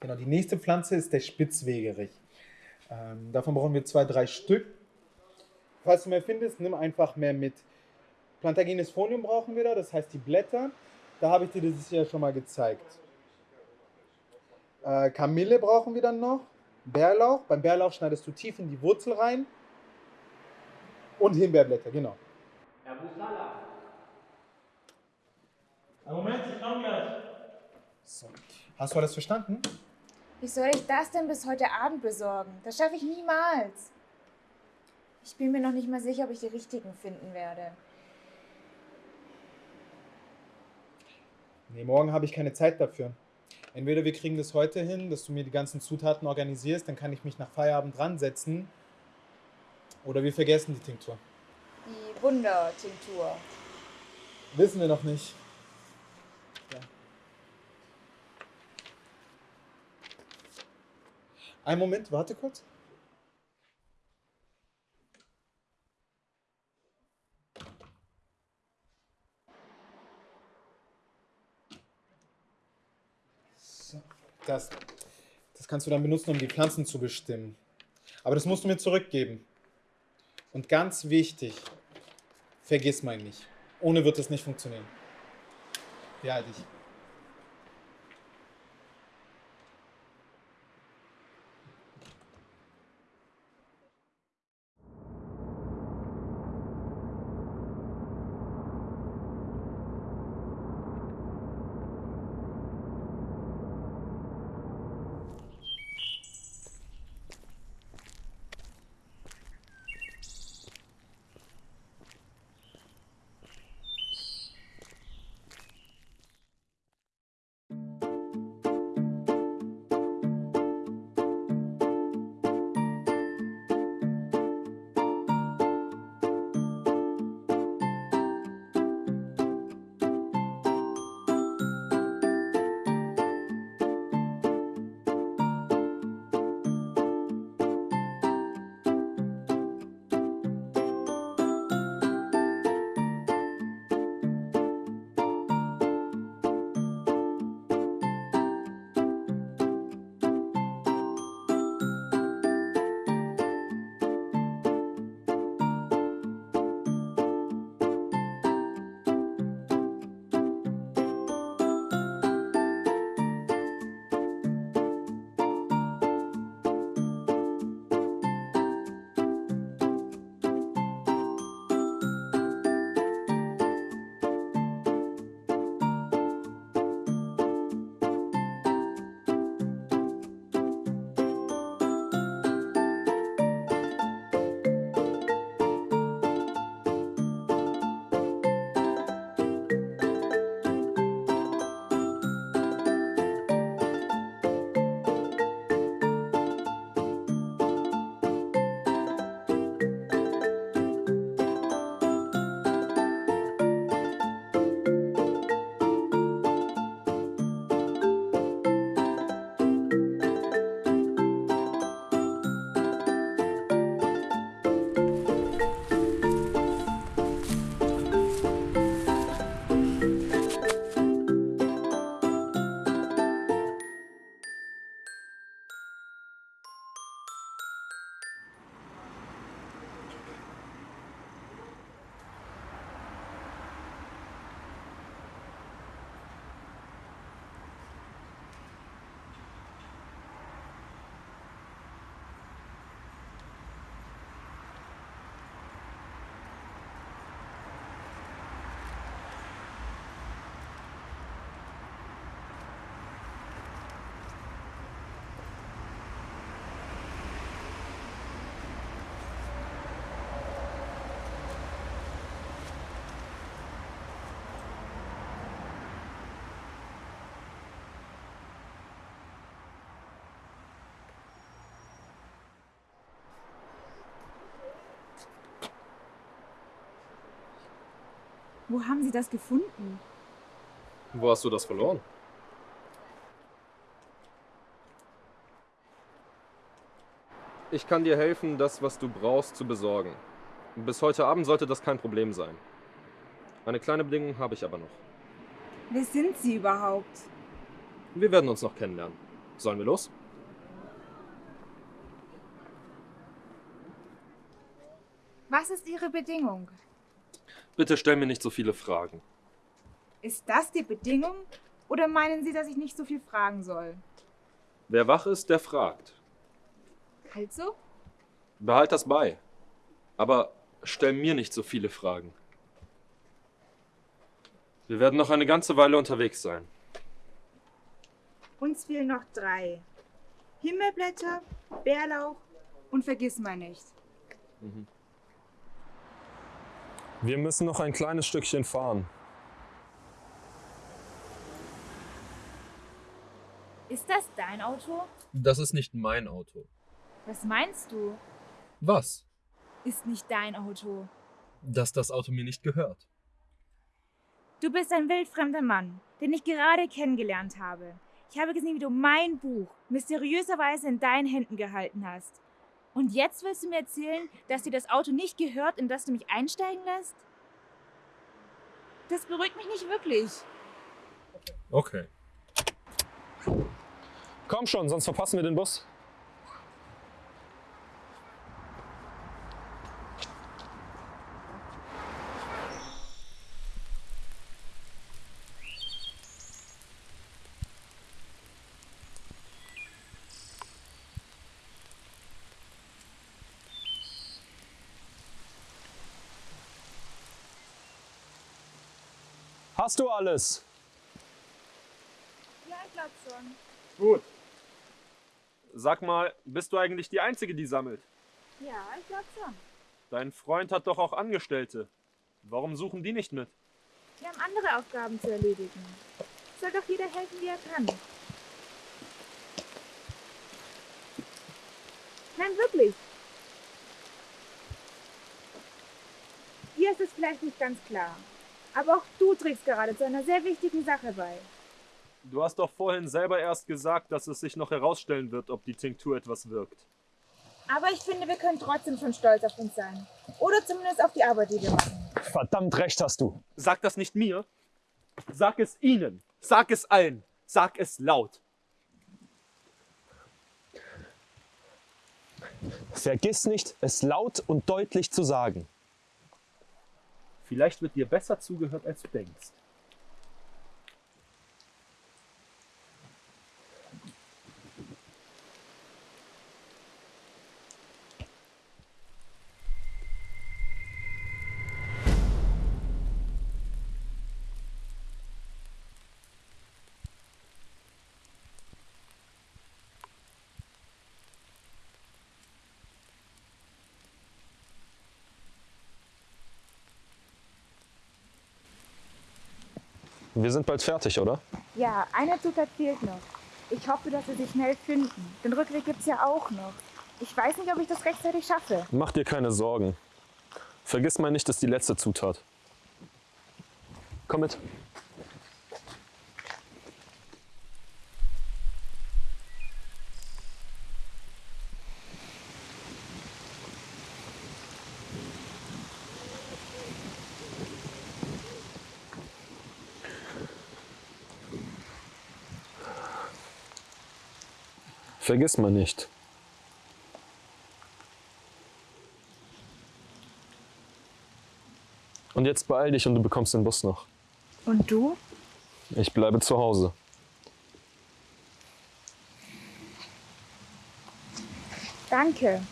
Genau, die nächste Pflanze ist der Spitzwegerich. Ähm, davon brauchen wir zwei, drei Stück. Falls du mehr findest, nimm einfach mehr mit. Plantagenes Folium brauchen wir da, das heißt die Blätter. Da habe ich dir das ja schon mal gezeigt. Äh, Kamille brauchen wir dann noch. Bärlauch. Beim Bärlauch schneidest du tief in die Wurzel rein. Und Himbeerblätter, genau. Herr Busala, Moment, ich komme gleich. So. Hast du alles verstanden? Wie soll ich das denn bis heute Abend besorgen? Das schaffe ich niemals. Ich bin mir noch nicht mal sicher, ob ich die richtigen finden werde. Nee, morgen habe ich keine Zeit dafür. Entweder wir kriegen das heute hin, dass du mir die ganzen Zutaten organisierst, dann kann ich mich nach Feierabend dran setzen. Oder wir vergessen die Tinktur. Die Wundertinktur. Wissen wir noch nicht. Einen Moment, warte kurz. Das, das kannst du dann benutzen, um die Pflanzen zu bestimmen. Aber das musst du mir zurückgeben. Und ganz wichtig, vergiss mal nicht. Ohne wird es nicht funktionieren. Behalte ich. Wo haben Sie das gefunden? Wo hast du das verloren? Ich kann dir helfen, das, was du brauchst, zu besorgen. Bis heute Abend sollte das kein Problem sein. Eine kleine Bedingung habe ich aber noch. Wer sind Sie überhaupt? Wir werden uns noch kennenlernen. Sollen wir los? Was ist Ihre Bedingung? Bitte stell mir nicht so viele Fragen. Ist das die Bedingung? Oder meinen Sie, dass ich nicht so viel fragen soll? Wer wach ist, der fragt. Halt so? Behalt das bei. Aber stell mir nicht so viele Fragen. Wir werden noch eine ganze Weile unterwegs sein. Uns fehlen noch drei. Himmelblätter, Bärlauch und Vergissmeinnicht. Wir müssen noch ein kleines Stückchen fahren. Ist das dein Auto? Das ist nicht mein Auto. Was meinst du? Was? Ist nicht dein Auto. Dass das Auto mir nicht gehört. Du bist ein wildfremder Mann, den ich gerade kennengelernt habe. Ich habe gesehen, wie du mein Buch mysteriöserweise in deinen Händen gehalten hast. Und jetzt willst du mir erzählen, dass dir das Auto nicht gehört, in das du mich einsteigen lässt? Das beruhigt mich nicht wirklich. Okay. Komm schon, sonst verpassen wir den Bus. Hast du alles? Ja, ich glaub schon. Gut. Sag mal, bist du eigentlich die Einzige, die sammelt? Ja, ich glaub schon. Dein Freund hat doch auch Angestellte. Warum suchen die nicht mit? Wir haben andere Aufgaben zu erledigen. Soll doch jeder helfen, wie er kann. Nein, wirklich. Dir ist es vielleicht nicht ganz klar. Aber auch du trägst gerade zu einer sehr wichtigen Sache bei. Du hast doch vorhin selber erst gesagt, dass es sich noch herausstellen wird, ob die Tinktur etwas wirkt. Aber ich finde, wir können trotzdem schon stolz auf uns sein. Oder zumindest auf die Arbeit, die wir machen. Verdammt recht hast du. Sag das nicht mir. Sag es ihnen. Sag es allen. Sag es laut. Vergiss nicht, es laut und deutlich zu sagen. Vielleicht wird dir besser zugehört, als du denkst. Wir sind bald fertig, oder? Ja, eine Zutat fehlt noch. Ich hoffe, dass wir sie schnell finden. Den Rückweg gibt's ja auch noch. Ich weiß nicht, ob ich das rechtzeitig schaffe. Mach dir keine Sorgen. Vergiss mal nicht, ist die letzte Zutat. Komm mit. Vergiss mal nicht. Und jetzt beeil dich und du bekommst den Bus noch. Und du? Ich bleibe zu Hause. Danke.